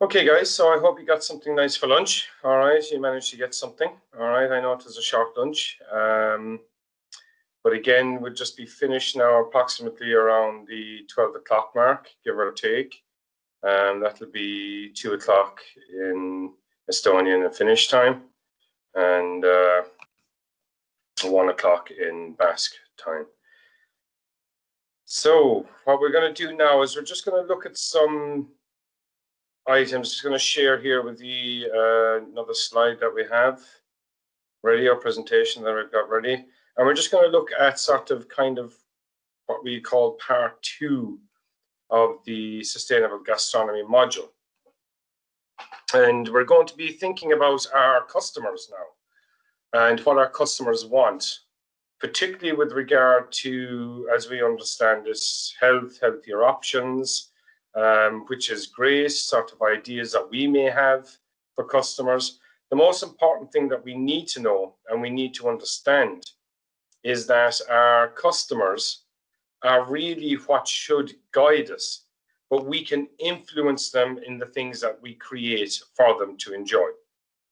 Okay, guys, so I hope you got something nice for lunch. All right, you managed to get something. All right, I know it was a short lunch. Um, but again, we'll just be finished now approximately around the 12 o'clock mark, give or take. Um, that'll be 2 o'clock in Estonian and Finnish time, and uh, 1 o'clock in Basque time. So what we're going to do now is we're just going to look at some items. Just going to share here with you uh, another slide that we have ready, our presentation that I've got ready. And we're just going to look at sort of kind of what we call part two of the sustainable gastronomy module. And we're going to be thinking about our customers now and what our customers want, particularly with regard to, as we understand this, health, healthier options, um, which is great, sort of ideas that we may have for customers. The most important thing that we need to know and we need to understand is that our customers are really what should guide us, but we can influence them in the things that we create for them to enjoy.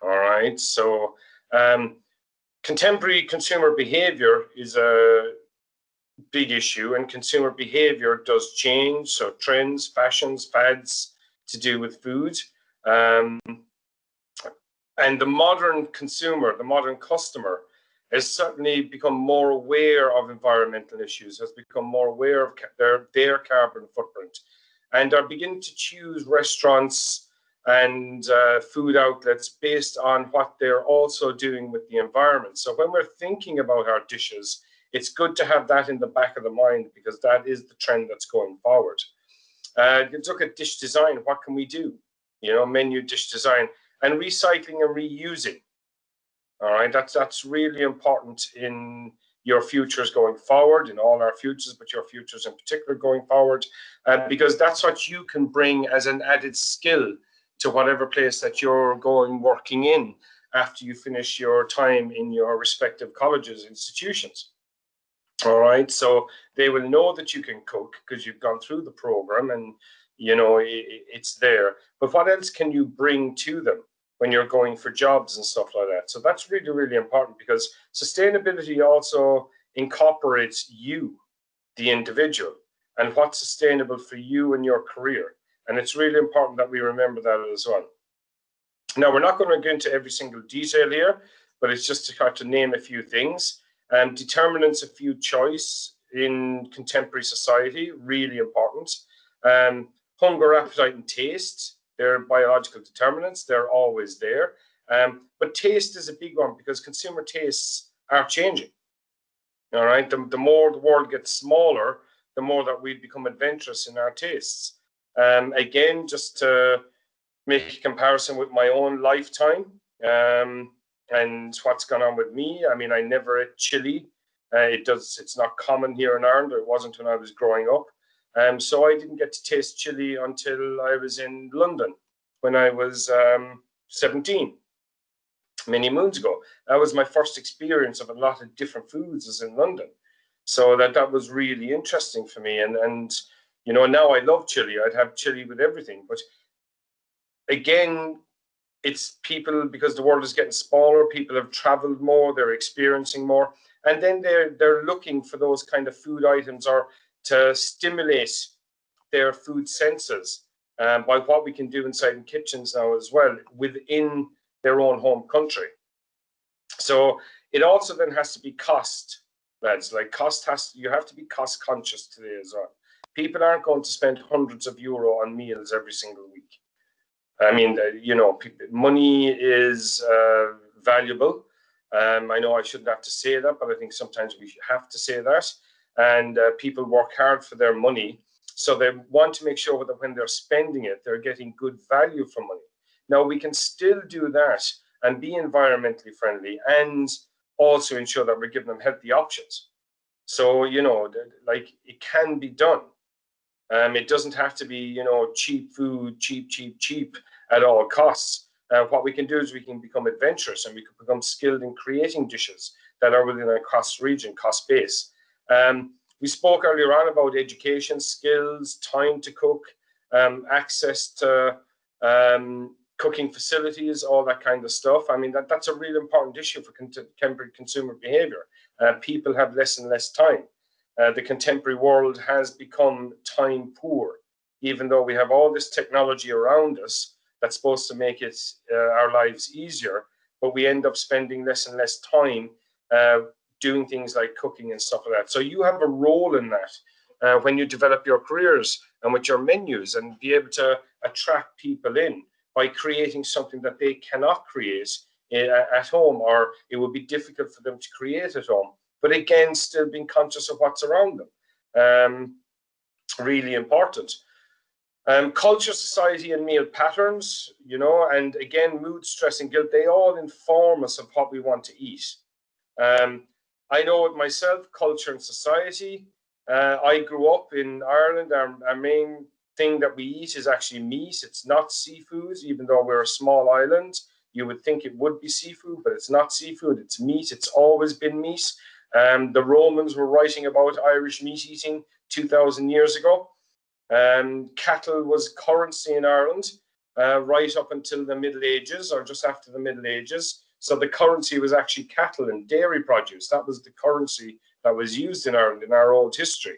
All right, so um, contemporary consumer behavior is a big issue and consumer behavior does change. So trends, fashions, fads to do with food. Um, and the modern consumer, the modern customer has certainly become more aware of environmental issues, has become more aware of their, their carbon footprint and are beginning to choose restaurants and uh, food outlets based on what they're also doing with the environment. So when we're thinking about our dishes, it's good to have that in the back of the mind because that is the trend that's going forward. Uh, let's look at dish design. What can we do? You know, menu dish design and recycling and reusing. All right, that's that's really important in your futures going forward, in all our futures, but your futures in particular going forward, uh, because that's what you can bring as an added skill to whatever place that you're going working in after you finish your time in your respective colleges, institutions. All right, so they will know that you can cook because you've gone through the program and you know it, it's there. But what else can you bring to them when you're going for jobs and stuff like that? So that's really, really important because sustainability also incorporates you, the individual, and what's sustainable for you and your career. And it's really important that we remember that as well. Now, we're not going to go into every single detail here, but it's just to kind of name a few things. Um, determinants of food choice in contemporary society, really important. Um, hunger, appetite, and taste, they're biological determinants. They're always there. Um, but taste is a big one because consumer tastes are changing. All right. The, the more the world gets smaller, the more that we become adventurous in our tastes. Um, again, just to make a comparison with my own lifetime, um, and what's gone on with me. I mean, I never ate chili. Uh, it does. It's not common here in Ireland. It wasn't when I was growing up. Um, so I didn't get to taste chili until I was in London when I was um, 17, many moons ago. That was my first experience of a lot of different foods as in London. So that that was really interesting for me. And and you know now I love chili. I'd have chili with everything. But again, it's people because the world is getting smaller people have traveled more they're experiencing more and then they're they're looking for those kind of food items or to stimulate their food senses um, by what we can do inside in kitchens now as well within their own home country. So it also then has to be cost lads like cost has you have to be cost conscious today as well. People aren't going to spend hundreds of euro on meals every single week I mean, you know, money is uh, valuable. Um, I know I shouldn't have to say that, but I think sometimes we have to say that. And uh, people work hard for their money. So they want to make sure that when they're spending it, they're getting good value for money. Now, we can still do that and be environmentally friendly and also ensure that we're giving them healthy options. So, you know, like it can be done. Um, it doesn't have to be, you know, cheap food, cheap, cheap, cheap at all costs. Uh, what we can do is we can become adventurous and we can become skilled in creating dishes that are within a cost region, cost base. Um, we spoke earlier on about education, skills, time to cook, um, access to um, cooking facilities, all that kind of stuff. I mean, that, that's a real important issue for contemporary consumer behavior. Uh, people have less and less time. Uh, the contemporary world has become time poor, even though we have all this technology around us that's supposed to make it uh, our lives easier, but we end up spending less and less time uh, doing things like cooking and stuff like that. So you have a role in that uh, when you develop your careers and with your menus and be able to attract people in by creating something that they cannot create uh, at home or it would be difficult for them to create at home. But again, still being conscious of what's around them. Um, really important. Um, culture, society, and meal patterns, you know, and again, mood, stress, and guilt, they all inform us of what we want to eat. Um, I know it myself, culture and society. Uh, I grew up in Ireland. Our, our, main thing that we eat is actually meat. It's not seafood, even though we're a small island. You would think it would be seafood, but it's not seafood. It's meat. It's always been meat. Um, the Romans were writing about Irish meat eating 2,000 years ago. Um, cattle was currency in Ireland uh, right up until the Middle Ages or just after the Middle Ages. So the currency was actually cattle and dairy produce. That was the currency that was used in Ireland in our old history.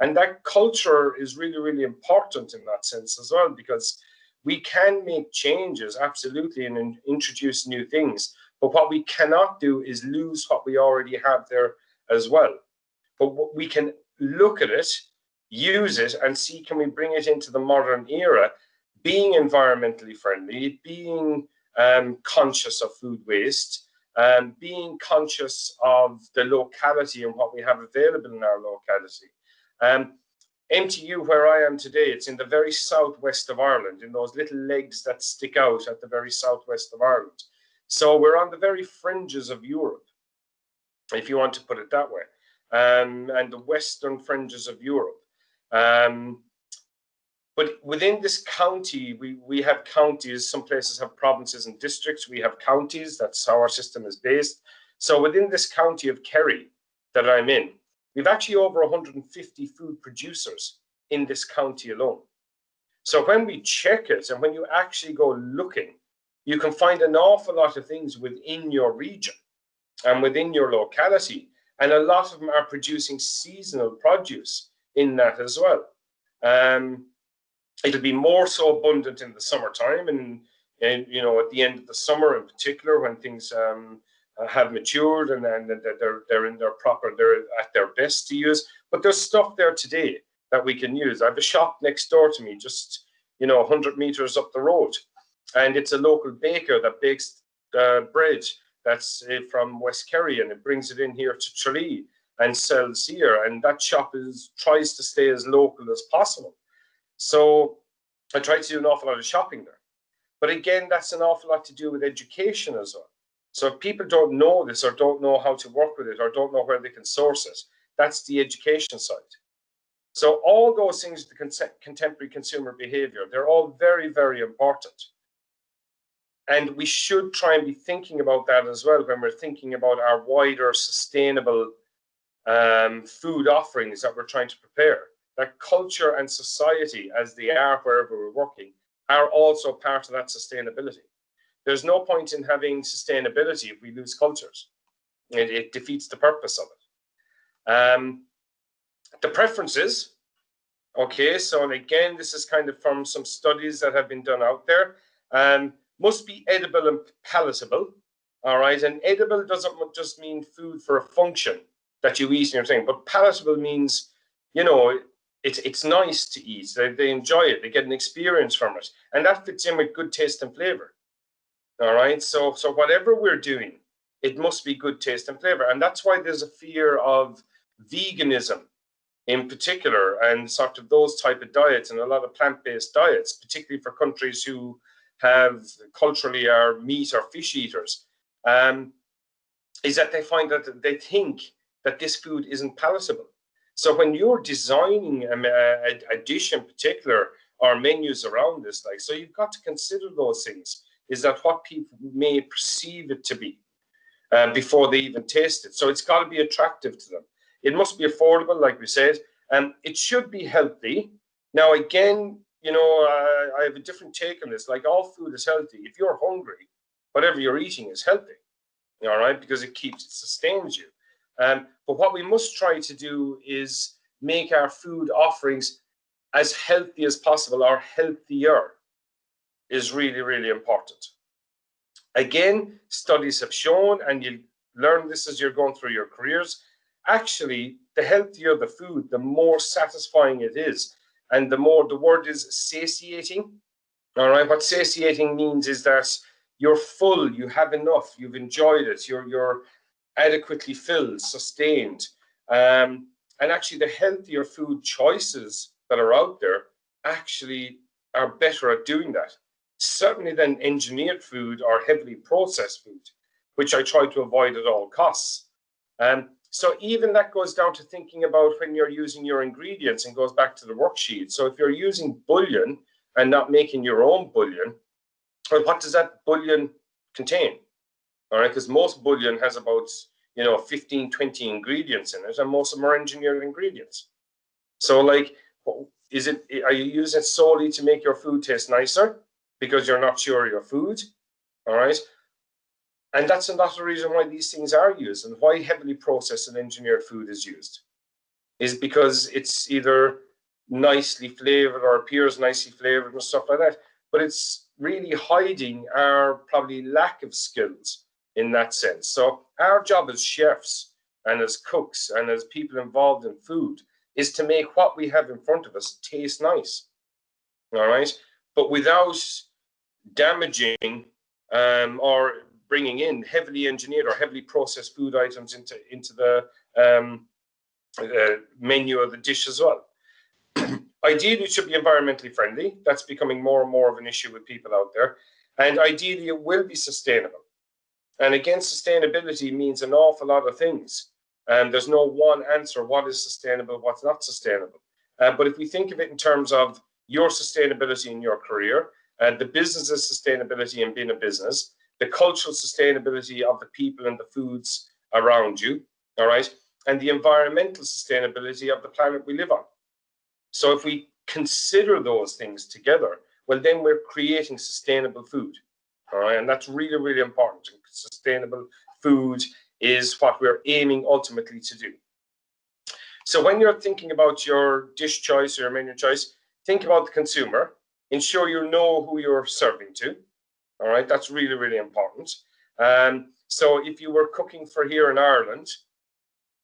And that culture is really, really important in that sense as well, because we can make changes absolutely and introduce new things. But what we cannot do is lose what we already have there as well. But we can look at it, use it, and see can we bring it into the modern era, being environmentally friendly, being um, conscious of food waste, um, being conscious of the locality and what we have available in our locality. Um, MTU, where I am today, it's in the very southwest of Ireland, in those little legs that stick out at the very southwest of Ireland. So we're on the very fringes of Europe, if you want to put it that way, um, and the western fringes of Europe. Um, but within this county, we, we have counties, some places have provinces and districts, we have counties, that's how our system is based. So within this county of Kerry that I'm in, we've actually over 150 food producers in this county alone. So when we check it and when you actually go looking, you can find an awful lot of things within your region and within your locality. And a lot of them are producing seasonal produce in that as well. Um, it'll be more so abundant in the summertime and and you know at the end of the summer in particular when things um, uh, have matured and then they're they're in their proper they're at their best to use but there's stuff there today that we can use i have a shop next door to me just you know 100 meters up the road and it's a local baker that bakes the bread that's uh, from west kerry and it brings it in here to tralee and sells here and that shop is tries to stay as local as possible so I try to do an awful lot of shopping there. But again, that's an awful lot to do with education as well. So if people don't know this or don't know how to work with it or don't know where they can source it, that's the education side. So all those things, the contemporary consumer behavior, they're all very, very important. And we should try and be thinking about that as well when we're thinking about our wider sustainable um, food offerings that we're trying to prepare that culture and society, as they are wherever we're working, are also part of that sustainability. There's no point in having sustainability if we lose cultures. It, it defeats the purpose of it. Um, the preferences, okay, so and again, this is kind of from some studies that have been done out there, um, must be edible and palatable, all right? And edible doesn't just mean food for a function that you eat in your thing, but palatable means, you know, it's it's nice to eat. They, they enjoy it. They get an experience from it, and that fits in with good taste and flavor. All right. So so whatever we're doing, it must be good taste and flavor, and that's why there's a fear of veganism, in particular, and sort of those type of diets and a lot of plant-based diets, particularly for countries who have culturally are meat or fish eaters. Um, is that they find that they think that this food isn't palatable so when you're designing a, a, a dish in particular or menus around this, like, so you've got to consider those things. Is that what people may perceive it to be uh, before they even taste it? So it's got to be attractive to them. It must be affordable, like we said, and it should be healthy. Now, again, you know, uh, I have a different take on this. Like all food is healthy. If you're hungry, whatever you're eating is healthy. All right, because it keeps it sustains you. Um, but what we must try to do is make our food offerings as healthy as possible or healthier is really, really important. Again, studies have shown, and you learn this as you're going through your careers, actually, the healthier the food, the more satisfying it is. And the more the word is satiating. All right, what satiating means is that you're full, you have enough, you've enjoyed it, you're you're adequately filled, sustained. Um, and actually the healthier food choices that are out there actually are better at doing that. Certainly than engineered food or heavily processed food, which I try to avoid at all costs. Um, so even that goes down to thinking about when you're using your ingredients and goes back to the worksheet. So if you're using bouillon and not making your own bouillon, well, what does that bouillon contain? All right, because most bouillon has about you know 15, 20 ingredients in it, and most of them are engineered ingredients. So like, is it are you using it solely to make your food taste nicer because you're not sure your food? All right, and that's another reason why these things are used and why heavily processed and engineered food is used, is because it's either nicely flavored or appears nicely flavored and stuff like that, but it's really hiding our probably lack of skills in that sense. So our job as chefs and as cooks and as people involved in food is to make what we have in front of us taste nice. All right, but without damaging um, or bringing in heavily engineered or heavily processed food items into into the um, uh, menu of the dish as well. ideally, it should be environmentally friendly. That's becoming more and more of an issue with people out there. And ideally, it will be sustainable. And again, sustainability means an awful lot of things. And there's no one answer what is sustainable, what's not sustainable. Uh, but if we think of it in terms of your sustainability in your career, and uh, the business's sustainability in being a business, the cultural sustainability of the people and the foods around you, all right, and the environmental sustainability of the planet we live on. So if we consider those things together, well, then we're creating sustainable food, all right, and that's really, really important. Sustainable food is what we're aiming ultimately to do. So when you're thinking about your dish choice or your menu choice, think about the consumer. Ensure you know who you're serving to. All right, that's really, really important. Um, so if you were cooking for here in Ireland,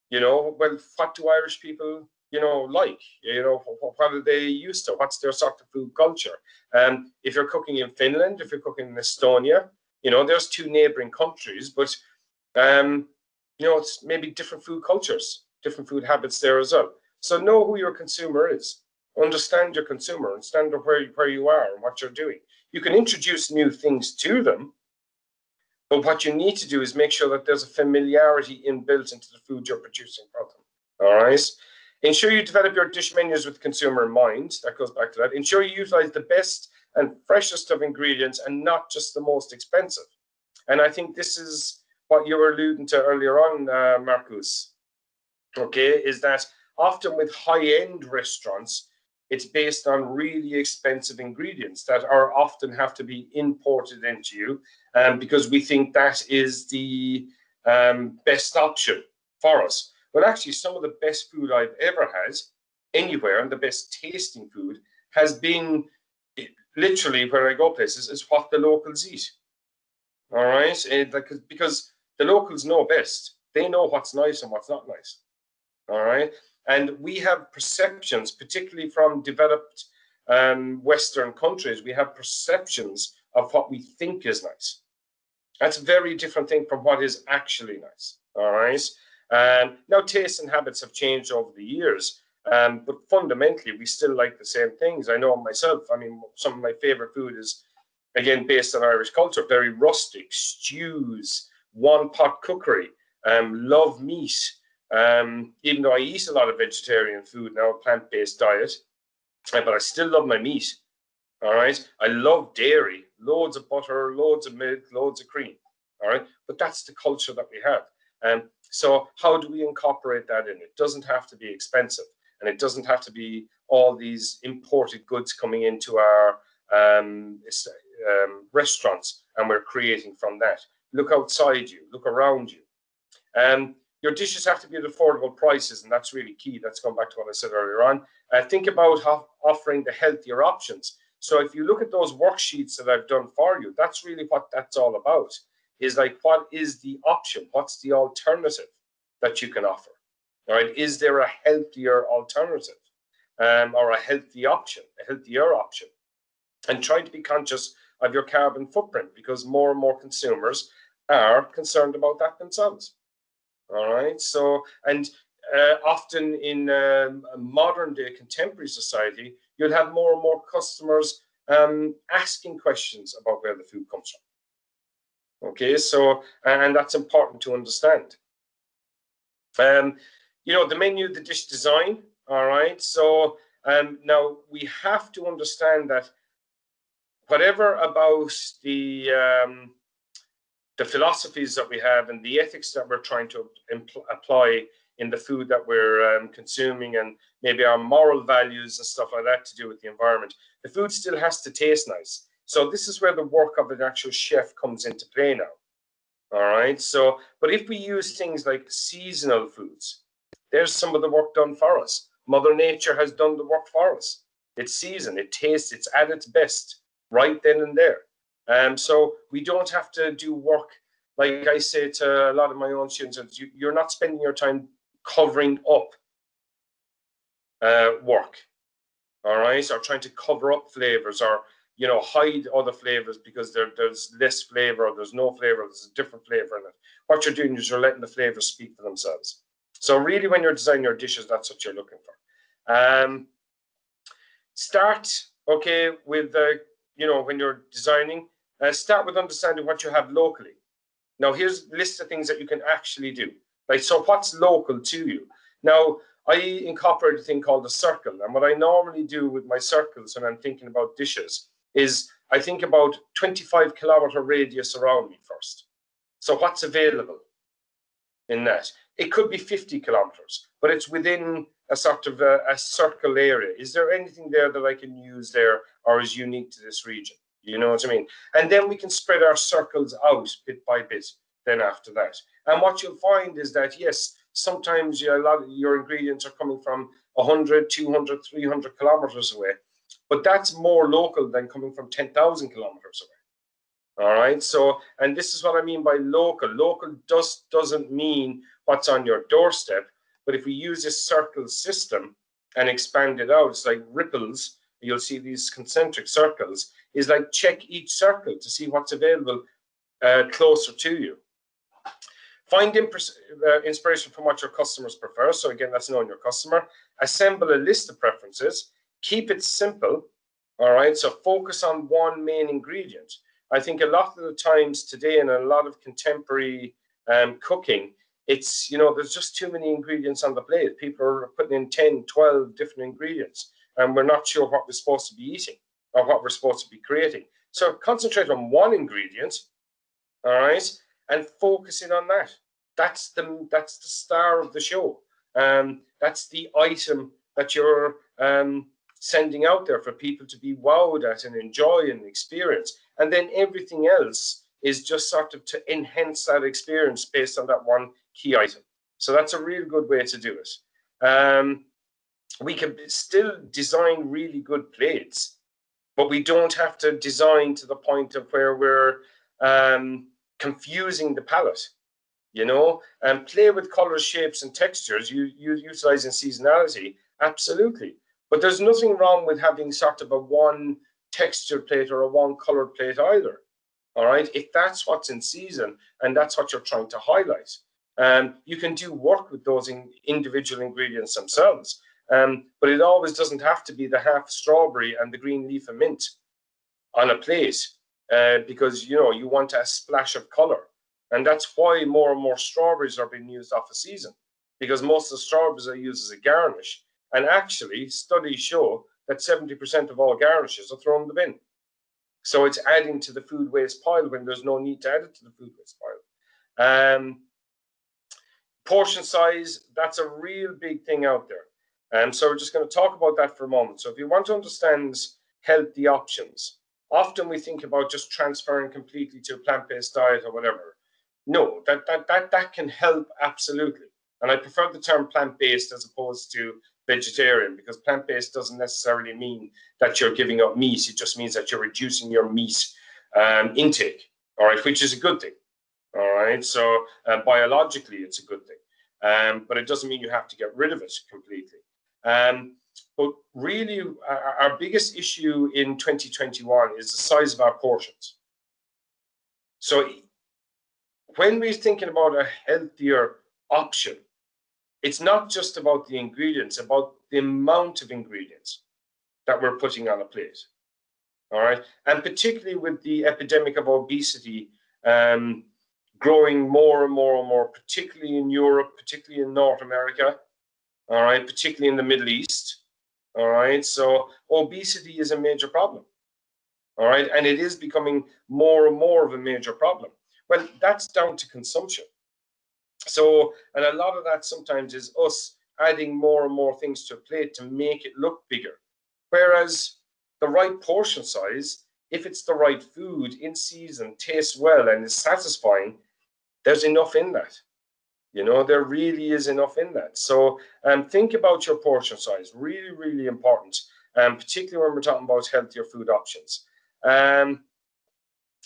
you know, well, what do Irish people, you know, like? You know, what, are they used to? What's their sort of food culture? Um, if you're cooking in Finland, if you're cooking in Estonia, you know, there's two neighboring countries, but, um, you know, it's maybe different food cultures, different food habits there as well. So know who your consumer is. Understand your consumer, understand where, where you are and what you're doing. You can introduce new things to them, but what you need to do is make sure that there's a familiarity inbuilt into the food you're producing for them. All right. Ensure you develop your dish menus with consumer in mind. That goes back to that. Ensure you utilize the best and freshest of ingredients and not just the most expensive. And I think this is what you were alluding to earlier on, uh, Marcus. Okay, is that often with high-end restaurants, it's based on really expensive ingredients that are often have to be imported into you um, because we think that is the um, best option for us. But actually, some of the best food I've ever had anywhere and the best tasting food has been literally where I go places is what the locals eat. All right, and because the locals know best. They know what's nice and what's not nice. All right. And we have perceptions, particularly from developed um, Western countries, we have perceptions of what we think is nice. That's a very different thing from what is actually nice. All right. Um, now, tastes and habits have changed over the years, um, but fundamentally, we still like the same things. I know myself. I mean, some of my favorite food is, again, based on Irish culture, very rustic stews, one pot cookery, um, love meat. Um, even though I eat a lot of vegetarian food now, a plant-based diet, but I still love my meat. All right. I love dairy, loads of butter, loads of milk, loads of cream. All right. But that's the culture that we have. Um, so how do we incorporate that in? It doesn't have to be expensive and it doesn't have to be all these imported goods coming into our um, um, restaurants and we're creating from that. Look outside you, look around you. Um, your dishes have to be at affordable prices, and that's really key. That's going back to what I said earlier on. Uh, think about offering the healthier options. So if you look at those worksheets that I've done for you, that's really what that's all about. Is like what is the option? What's the alternative that you can offer? All right, is there a healthier alternative um, or a healthy option, a healthier option? And try to be conscious of your carbon footprint because more and more consumers are concerned about that themselves. All right, so and uh, often in um, modern day contemporary society, you'll have more and more customers um, asking questions about where the food comes from. Okay, so and that's important to understand. Um, you know, the menu, the dish design, all right. So um, now we have to understand that whatever about the um, the philosophies that we have and the ethics that we're trying to apply in the food that we're um, consuming and maybe our moral values and stuff like that to do with the environment, the food still has to taste nice. So this is where the work of an actual chef comes into play now. All right. So, but if we use things like seasonal foods, there's some of the work done for us. Mother Nature has done the work for us. It's season, it tastes, it's at its best right then and there. Um, so we don't have to do work like I say to a lot of my own students, you, you're not spending your time covering up uh, work, all right, or trying to cover up flavors or you know hide other flavors because there, there's less flavor or there's no flavor, there's a different flavor in it. What you're doing is you're letting the flavors speak for themselves. So really, when you're designing your dishes, that's what you're looking for. Um, start okay with the you know when you're designing. Uh, start with understanding what you have locally. Now here's a list of things that you can actually do. Right. So what's local to you? Now I incorporate a thing called a circle, and what I normally do with my circles when I'm thinking about dishes is I think about 25 kilometer radius around me first. So what's available in that? It could be 50 kilometers, but it's within a sort of a, a, circle area. Is there anything there that I can use there or is unique to this region? You know what I mean? And then we can spread our circles out bit by bit then after that. And what you'll find is that, yes, sometimes you, a lot of your ingredients are coming from 100, 200, 300 kilometers away, but that's more local than coming from 10,000 kilometers away. All right. So, and this is what I mean by local. Local just doesn't mean what's on your doorstep. But if we use this circle system and expand it out, it's like ripples. You'll see these concentric circles. Is like check each circle to see what's available uh, closer to you. Find uh, inspiration from what your customers prefer. So again, that's knowing your customer. Assemble a list of preferences. Keep it simple. All right. So focus on one main ingredient. I think a lot of the times today in a lot of contemporary um, cooking, it's you know there's just too many ingredients on the plate people are putting in 10 12 different ingredients and we're not sure what we're supposed to be eating or what we're supposed to be creating so concentrate on one ingredient all right and focusing on that that's the that's the star of the show um that's the item that you're um sending out there for people to be wowed at and enjoy and experience and then everything else is just sort of to enhance that experience based on that one key item. So that's a real good way to do it. Um, we can still design really good plates, but we don't have to design to the point of where we're um, confusing the palette you know, and play with colors, shapes, and textures. You, you utilizing seasonality, absolutely. But there's nothing wrong with having sort of a one texture plate or a one colored plate either. All right, if that's what's in season and that's what you're trying to highlight. Um, you can do work with those in individual ingredients themselves, um, but it always doesn't have to be the half strawberry and the green leaf of mint on a plate uh, because you know you want a splash of color, and that's why more and more strawberries are being used off a season because most of the strawberries are used as a garnish. And actually, studies show that 70% of all garnishes are thrown in the bin. So it's adding to the food waste pile when there's no need to add it to the food waste pile. Um, portion size, that's a real big thing out there. Um, so we're just going to talk about that for a moment. So if you want to understand healthy options, often we think about just transferring completely to a plant-based diet or whatever. No, that, that, that, that can help absolutely. And I prefer the term plant-based as opposed to vegetarian because plant-based doesn't necessarily mean that you're giving up meat. It just means that you're reducing your meat um, intake, all right, which is a good thing. All right, so uh, biologically, it's a good thing, um, but it doesn't mean you have to get rid of it completely. Um, but really, our, our biggest issue in 2021 is the size of our portions. So when we're thinking about a healthier option, it's not just about the ingredients, about the amount of ingredients that we're putting on a plate. All right. And particularly with the epidemic of obesity um, growing more and more and more, particularly in Europe, particularly in North America, all right, particularly in the Middle East. All right. So obesity is a major problem. All right. And it is becoming more and more of a major problem. Well, that's down to consumption. So, and a lot of that sometimes is us adding more and more things to a plate to make it look bigger. Whereas the right portion size, if it's the right food in season, tastes well, and is satisfying, there's enough in that. You know, there really is enough in that. So um, think about your portion size, really, really important, um, particularly when we're talking about healthier food options. Um,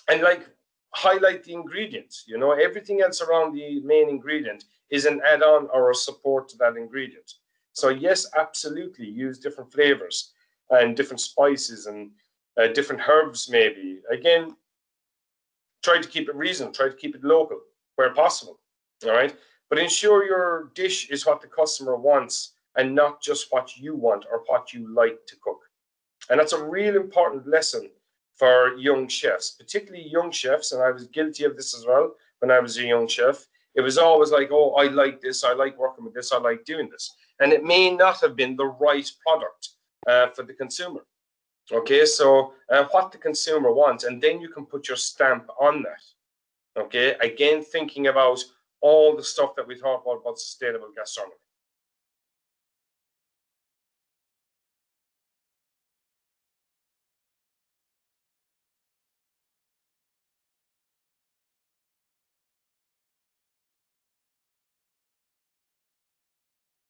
and like highlight the ingredients. You know, everything else around the main ingredient is an add-on or a support to that ingredient. So yes, absolutely use different flavors and different spices and uh, different herbs maybe. Again, try to keep it reasonable, try to keep it local where possible, all right? But ensure your dish is what the customer wants and not just what you want or what you like to cook. And that's a real important lesson for young chefs, particularly young chefs, and I was guilty of this as well when I was a young chef. It was always like, oh, I like this, I like working with this, I like doing this. And it may not have been the right product uh, for the consumer. Okay, so uh, what the consumer wants, and then you can put your stamp on that. Okay, again, thinking about all the stuff that we talk about about sustainable gastronomy.